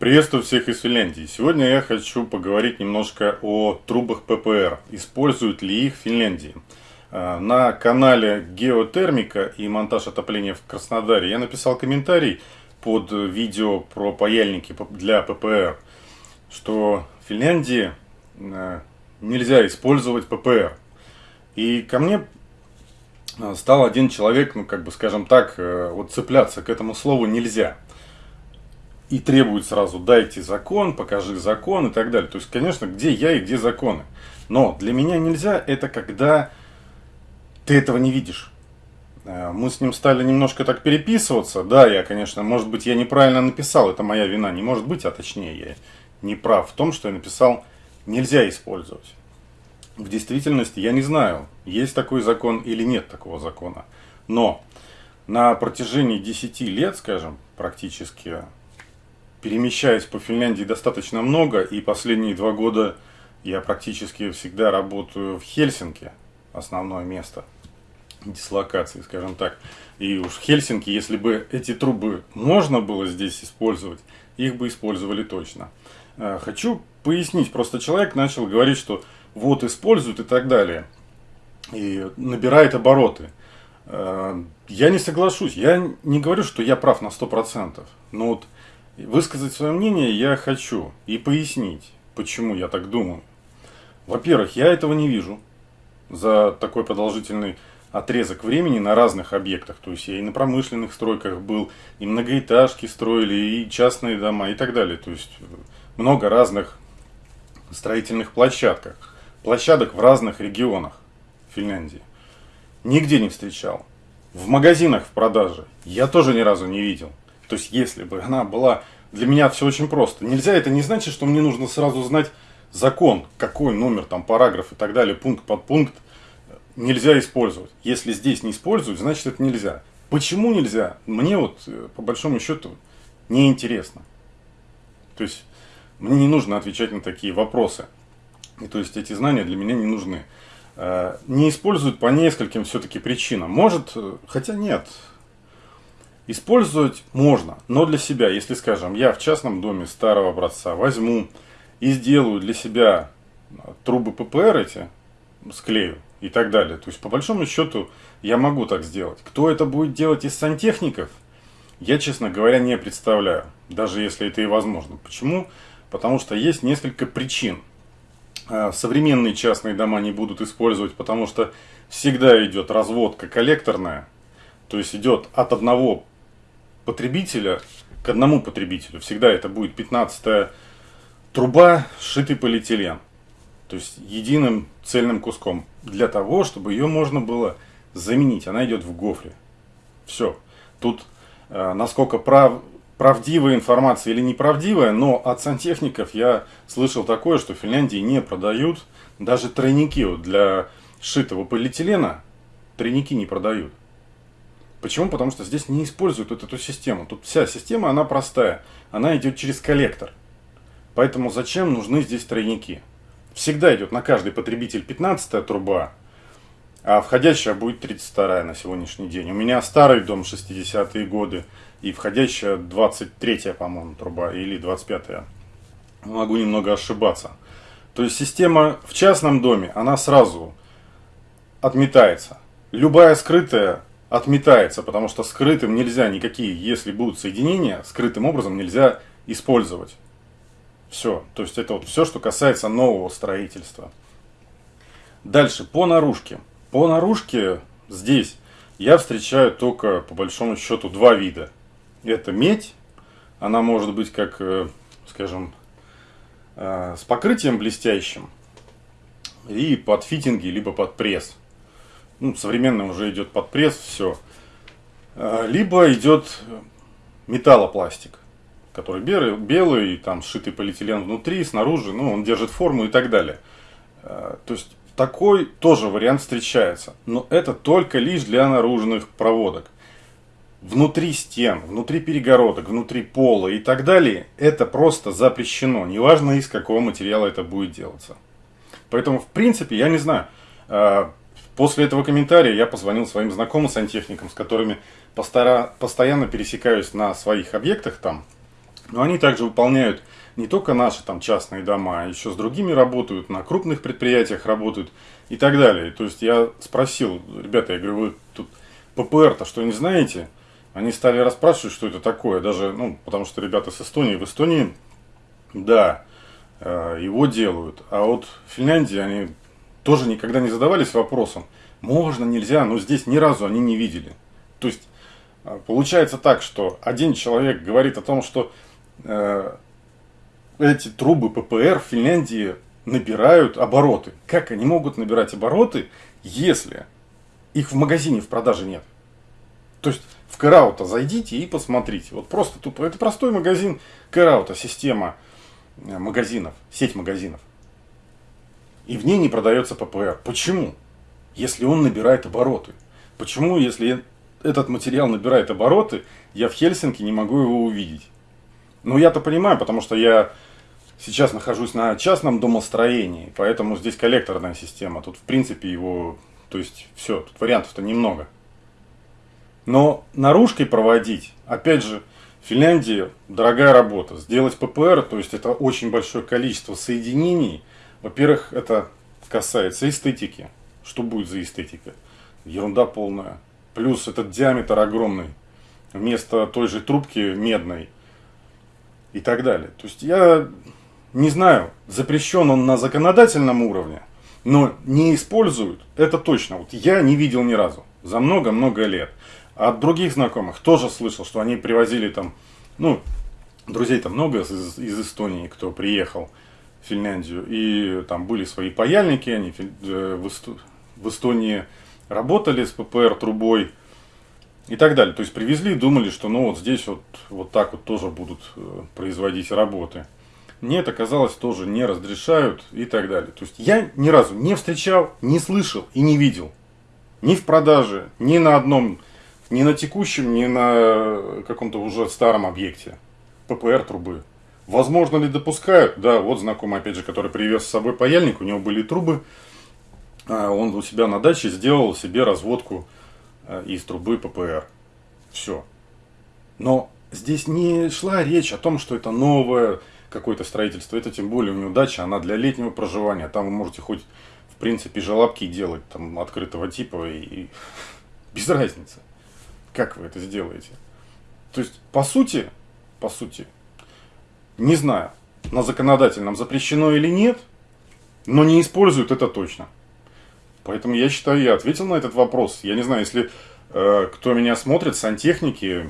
Приветствую всех из Финляндии. Сегодня я хочу поговорить немножко о трубах ППР. Используют ли их в Финляндии? А, на канале Геотермика и монтаж отопления в Краснодаре я написал комментарий под видео про паяльники для ППР, что в Финляндии а, нельзя использовать ППР. И ко мне а, стал один человек, ну как бы скажем так, э, вот цепляться к этому слову нельзя и требует сразу дайте закон, покажи закон и так далее. То есть, конечно, где я и где законы. Но для меня нельзя это когда ты этого не видишь. Э, мы с ним стали немножко так переписываться. Да, я, конечно, может быть, я неправильно написал, это моя вина. Не может быть, а точнее, я не прав в том, что я написал нельзя использовать. В действительности я не знаю, есть такой закон или нет такого закона. Но на протяжении 10 лет, скажем, практически перемещаюсь по Финляндии достаточно много, и последние два года я практически всегда работаю в Хельсинки, основное место дислокации, скажем так. И уж в Хельсинки, если бы эти трубы можно было здесь использовать, их бы использовали точно. Э, хочу пояснить, просто человек начал говорить, что вот используют и так далее, и набирает обороты. Э, я не соглашусь, я не говорю, что я прав на 100%, но вот Высказать свое мнение я хочу и пояснить, почему я так думаю. Во-первых, я этого не вижу за такой продолжительный отрезок времени на разных объектах. То есть я и на промышленных стройках был, и многоэтажки строили, и частные дома, и так далее. То есть много разных строительных площадках. Площадок в разных регионах Финляндии. Нигде не встречал. В магазинах в продаже я тоже ни разу не видел. То есть, если бы она была... Для меня все очень просто. Нельзя, это не значит, что мне нужно сразу знать закон, какой номер, там, параграф и так далее, пункт под пункт нельзя использовать. Если здесь не используют, значит это нельзя. Почему нельзя? Мне вот, э, по большому счету, не интересно. То есть, мне не нужно отвечать на такие вопросы. И то есть, эти знания для меня не нужны. Э, не используют по нескольким все-таки причинам. Может, э, хотя нет, Использовать можно, но для себя, если, скажем, я в частном доме старого образца возьму и сделаю для себя трубы ППР эти, склею и так далее. То есть, по большому счету, я могу так сделать. Кто это будет делать из сантехников, я, честно говоря, не представляю. Даже если это и возможно. Почему? Потому что есть несколько причин. А, современные частные дома не будут использовать, потому что всегда идет разводка коллекторная. То есть идет от одного потребителя к одному потребителю. Всегда это будет 15 труба, сшитый полиэтилен. То есть единым цельным куском. Для того, чтобы ее можно было заменить. Она идет в гофре. Все. Тут э, насколько прав, правдивая информация или неправдивая, но от сантехников я слышал такое, что в Финляндии не продают даже тройники для сшитого полиэтилена. Тройники не продают. Почему? Потому что здесь не используют вот эту систему. Тут вся система, она простая. Она идет через коллектор. Поэтому зачем нужны здесь тройники? Всегда идет на каждый потребитель 15 труба, а входящая будет 32 на сегодняшний день. У меня старый дом 60-е годы и входящая 23 по-моему, труба или 25-я. Могу немного ошибаться. То есть система в частном доме, она сразу отметается. Любая скрытая отметается, потому что скрытым нельзя никакие, если будут соединения, скрытым образом нельзя использовать. Все. То есть это вот все, что касается нового строительства. Дальше, по наружке. По наружке здесь я встречаю только, по большому счету, два вида. Это медь. Она может быть как, э, скажем, э, с покрытием блестящим. И под фитинги, либо под пресс ну, современно уже идет под пресс, все. А, либо идет металлопластик, который белый, белый, там сшитый полиэтилен внутри, снаружи, ну, он держит форму и так далее. А, то есть, такой тоже вариант встречается. Но это только лишь для наружных проводок. Внутри стен, внутри перегородок, внутри пола и так далее, это просто запрещено. Неважно, из какого материала это будет делаться. Поэтому, в принципе, я не знаю, а, После этого комментария я позвонил своим знакомым сантехникам, с которыми постоянно пересекаюсь на своих объектах там, Но они также выполняют не только наши там частные дома, а еще с другими работают, на крупных предприятиях работают и так далее. То есть я спросил, ребята, я говорю, вы тут ППР-то что не знаете? Они стали расспрашивать, что это такое, даже, ну, потому что ребята с Эстонии, в Эстонии, да, э, его делают, а вот в Финляндии они тоже никогда не задавались вопросом, можно, нельзя, но здесь ни разу они не видели. То есть, э, получается так, что один человек говорит о том, что э, эти трубы ППР в Финляндии набирают обороты. Как они могут набирать обороты, если их в магазине в продаже нет? То есть в Кэраута зайдите и посмотрите. Вот просто тупо. Это простой магазин Кэраута, система э, магазинов, сеть магазинов. И в ней не продается ППР. Почему? Если он набирает обороты. Почему, если этот материал набирает обороты, я в Хельсинки не могу его увидеть? Ну, я-то понимаю, потому что я сейчас нахожусь на частном домостроении, поэтому здесь коллекторная система. Тут, в принципе, его... То есть, все, тут вариантов-то немного. Но наружкой проводить, опять же, в Финляндии дорогая работа. Сделать ППР, то есть это очень большое количество соединений. Во-первых, это касается эстетики. Что будет за эстетика? Ерунда полная. Плюс этот диаметр огромный. Вместо той же трубки медной и так далее. То есть я не знаю, запрещен он на законодательном уровне, но не используют, это точно. Вот я не видел ни разу за много-много лет. От других знакомых тоже слышал, что они привозили там, ну, друзей там много из, из Эстонии, кто приехал Финляндию, и там были свои паяльники, они э, в Эстонии работали с ППР трубой и так далее. То есть привезли, думали, что ну вот здесь вот, вот так вот тоже будут э, производить работы. Нет, оказалось, тоже не разрешают и так далее. То есть я ни разу не встречал, не слышал и не видел. Ни в продаже, ни на одном, ни на текущем, ни на каком-то уже старом объекте. ППР трубы. Возможно ли допускают? Да, вот знакомый, опять же, который привез с собой паяльник, у него были трубы. А, он у себя на даче сделал себе разводку а, из трубы ППР. Все. Но здесь не шла речь о том, что это новое какое-то строительство, это тем более у него дача, она для летнего проживания. Там вы можете хоть, в принципе, желобки делать там открытого типа и, и без разницы, как вы это сделаете. То есть, по сути, по сути, не знаю, на законодательном запрещено или нет, но не используют это точно. Поэтому я считаю, я ответил на этот вопрос. Я не знаю, если э, кто меня смотрит, сантехники,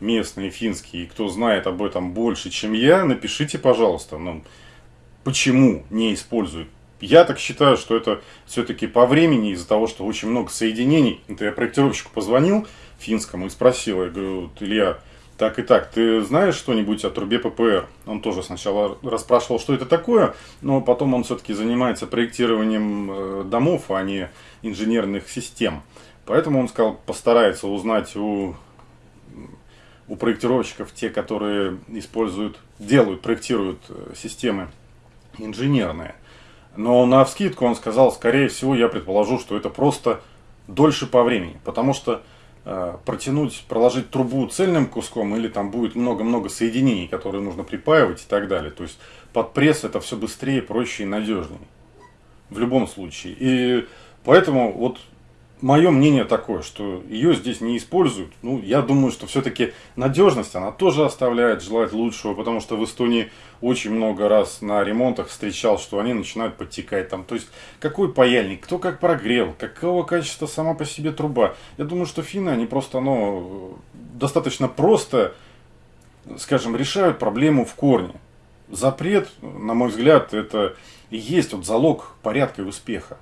местные, финские, кто знает об этом больше, чем я, напишите, пожалуйста, ну, почему не используют. Я так считаю, что это все-таки по времени, из-за того, что очень много соединений. Это я проектировщику позвонил финскому и спросил, я говорю, Илья, так и так, ты знаешь что-нибудь о трубе ППР? Он тоже сначала расспрашивал, что это такое, но потом он все-таки занимается проектированием э, домов, а не инженерных систем. Поэтому он сказал, постарается узнать у у проектировщиков, те, которые используют, делают, проектируют э, системы инженерные. Но на вскидку он сказал, скорее всего, я предположу, что это просто дольше по времени. Потому что протянуть, проложить трубу цельным куском или там будет много-много соединений, которые нужно припаивать и так далее. То есть под пресс это все быстрее, проще и надежнее. В любом случае. И поэтому вот мое мнение такое, что ее здесь не используют. Ну, я думаю, что все-таки надежность, она тоже оставляет желать лучшего, потому что в Эстонии очень много раз на ремонтах встречал, что они начинают подтекать там. То есть, какой паяльник, кто как прогрел, какого качества сама по себе труба. Я думаю, что финны, они просто, ну, достаточно просто, скажем, решают проблему в корне. Запрет, на мой взгляд, это и есть вот залог порядка и успеха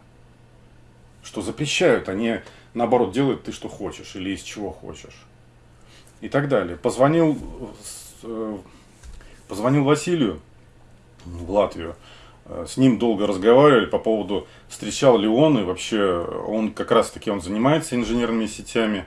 что запрещают, они наоборот делают ты что хочешь или из чего хочешь. И так далее. Позвонил, э, позвонил Василию в Латвию. Э, с ним долго разговаривали по поводу, встречал ли он, и вообще он как раз таки он занимается инженерными сетями.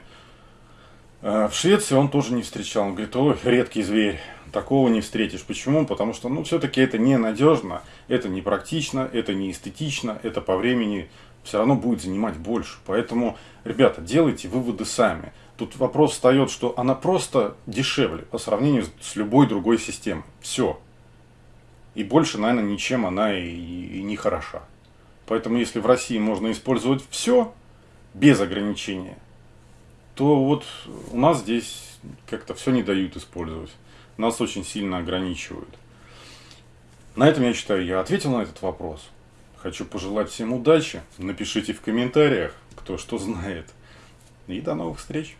Э, в Швеции он тоже не встречал. Он говорит, ой, редкий зверь, такого не встретишь. Почему? Потому что, ну, все-таки это ненадежно, это не практично, это не эстетично, это по времени все равно будет занимать больше. Поэтому, ребята, делайте выводы сами. Тут вопрос встает, что она просто дешевле по сравнению с любой другой системой. Все. И больше, наверное, ничем она и, и не хороша. Поэтому если в России можно использовать все без ограничения, то вот у нас здесь как-то все не дают использовать. Нас очень сильно ограничивают. На этом, я считаю, я ответил на этот вопрос. Хочу пожелать всем удачи. Напишите в комментариях, кто что знает. И до новых встреч.